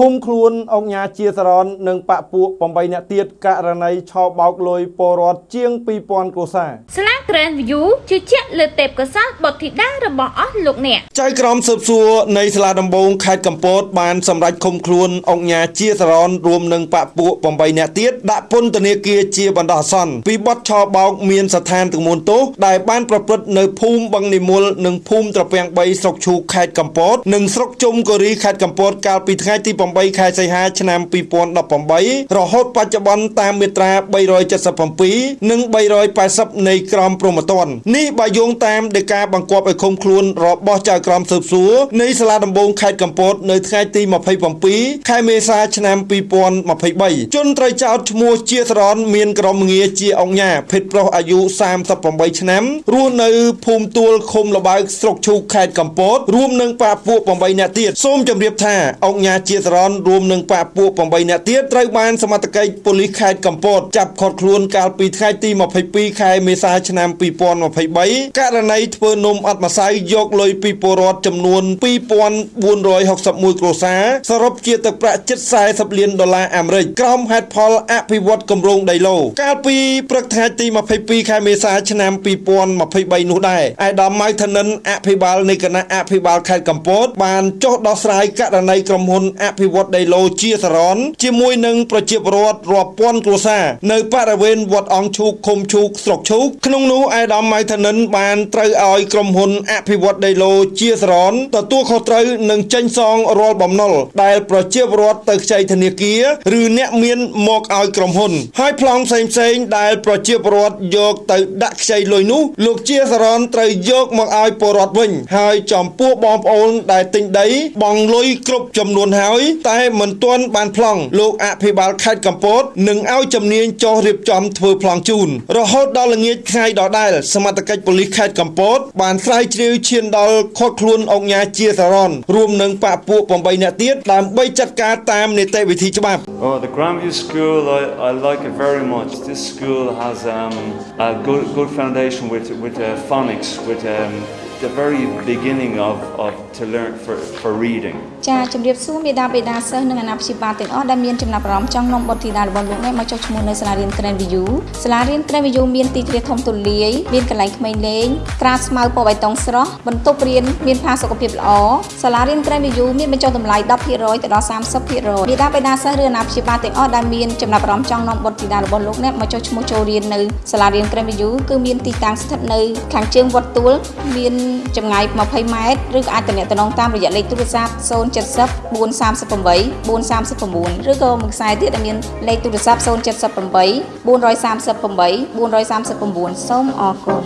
ឃុំខ្លួនអង្គញាជាសរននិងបពពួក8នាក់ទៀតករណីឆោបោកលុយពលរដ្ឋជាង2000គ្រួសារស្លា Grand View ជឿជាក់លើទេពកោសល្យបុត្រធីតារបស់អស់លោកអ្នកចៅក្រមស៊ើបសួរនៃសាលាដំបងខេត្តកំពតបានសម្រេចឃុំខ្លួនអង្គញាជាសរនរួមនឹងបពពួក8នាក់ទៀតដាក់ពន្ធនាគារជាបណ្ដោះអាសន្នពីបទឆោបោកមានស្ថានទម្ងន់ទោសដែលបានប្រព្រឹត្តនៅភូមិបឹងនិមលនិងភូមិត្រពាំង3ស្រុកឈូកខេត្តកំពត និងស្រុកជុំកូរីខេត្តកំពតកាលពីថ្ងៃទី8ខែសីហាឆ្នាំ2018រហូតបច្ចុប្បន្នតាមមាត្រា377និង380នៃក្រមព្រហ្មទណ្ឌនេះបើយោងតាមដីកាបង្គាប់ឲ្យឃុំខ្លួនរបស់ចៅក្រមស៊ើបសួរនៃសាលាដំបងខេត្តកំពតនៅថ្ងៃទី27ខែមេសាឆ្នាំ2023ជនត្រូវចោទឈ្មោះជាសរនមានក្រុមងារជាអង្គញាភេទប្រុសអាយុ38ឆ្នាំរស់នៅភូមិទួលឃុំលបើកស្រុកឈូកខេត្តកំពតរួមនឹងប៉ាពួក8នាក់ទៀតសូមជម្រាបថាអង្គញាជាសរនរួមនឹងប៉ាពួក8នាក់ទៀតត្រូវបានសមត្ថកិច្ចប៉ូលីសខេត្តកំពតចាប់ឃាត់ខ្លួនកាលពីថ្ងៃទី22ខែមេសាឆ្នាំ2023ករណីធ្វើនំអត់ម្សៅយកលុយពីពលរដ្ឋចំនួន2461គ្រួសារសរុបជាទឹកប្រាក់ជិត40លានដុល្លារអាមេរិកក្រោមហេតុផលអភិវឌ្ឍគម្រោងដីឡូកាលពីព្រឹកថ្ងៃទី22ខែមេសាឆ្នាំ2023នោះដែរឯកឧត្តមម៉ៅធនិនអភិបាលនៃគណៈអភិបាលខេត្តកំពតបានចុះដោះស្រាយករណីក្រុមហ៊ុនអភិវឌ្ឍដីឡូជាសរនជាមួយនឹងប្រជាពលរដ្ឋរាប់ពាន់គ្រួសារនៅបរិវេណវត្តអង្គឈូកឃុំឈូកស្រុកឈូកក្នុងនោះឯកឧត្តមម៉ៅធនិនបានត្រូវឲ្យក្រុមហ៊ុនអភិវឌ្ឍដីឡូជាសរនទទួលខុសត្រូវនិងចេញសងរាល់បំណុលដែលប្រជាពលរដ្ឋទៅខ្ចីធនាគារឬអ្នកមានមកឲ្យក្រុមហ៊ុន ហើយប្លង់ផ្សេងផ្សេងដែលប្រជាពលរដ្ឋយកទៅដាក់ខ្ចីលុយនោះលោកជាសរនត្រូវយកមកឲ្យពលរដ្ឋវិញ ហើយចំពោះបងប្អូនដែលទិញដីបងលុយគ្រប់ចំនួនហើយ តែមិនទាន់បានប្លង់លោកអភិបាលខេត្តកំពតនឹងឲ្យជំនាញចុះរៀបចំធ្វើប្លង់ជូនរហូតដល់ល្ងាចថ្ងៃដដែលសមត្ថកិច្ចប៉ូលីសខេត្តកំពតបានស្រាវជ្រាវឈានដល់ខុសខ្លួនអង្គញាជាសរនរួមនឹងបពពួក8នាក់ទៀតដើម្បីចាត់ការតាមនីតិវិធីច្បាប់ Oh the Grandview School I I like it very much this school has um a good good foundation with with uh, phonics with um the very beginning of, of to learn for, for reading ចាជំរាបសួរមេដាបេដាសិស្សនិងអាណាព្យាបាលទាំងអស់ដែលមានចំណាប់អារម្មណ៍ចង់នាំបុត្រធីតារបស់លោកអ្នកមកចុះឈ្មោះនៅសាលារៀន Trend View សាលារៀន Trend View មានទីធ្លាធំទូលាយមានកន្លែងក្មេងលេងក្រាលស្មៅពណ៌បៃតងស្រស់បន្ទប់រៀនមានផាសុកភាពល្អសាលារៀន Trend View មានបញ្ចុះតម្លៃ10%ទៅដល់30%មេដាបេដាសិស្សឬអាណាព្យាបាលទាំងអស់ដែលមានចំណាប់អារម្មណ៍ចង់នាំបុត្រធីតារបស់លោកអ្នកមកចុះឈ្មោះចូលរៀននៅសាលារៀន Trend View គឺមានទីតាំងស្ថិតនៅខាងជើងវត្តទួលមានចម្ងាយ20ម៉ែត្រឬក៏អាចទំនាក់ទំនងតាមរយៈលេខទូរស័ព្ទ070 438 439ឬក៏មួយខ្សែទៀតដែលមានលេខទូរស័ព្ទ078 438 439សូមអរគុណ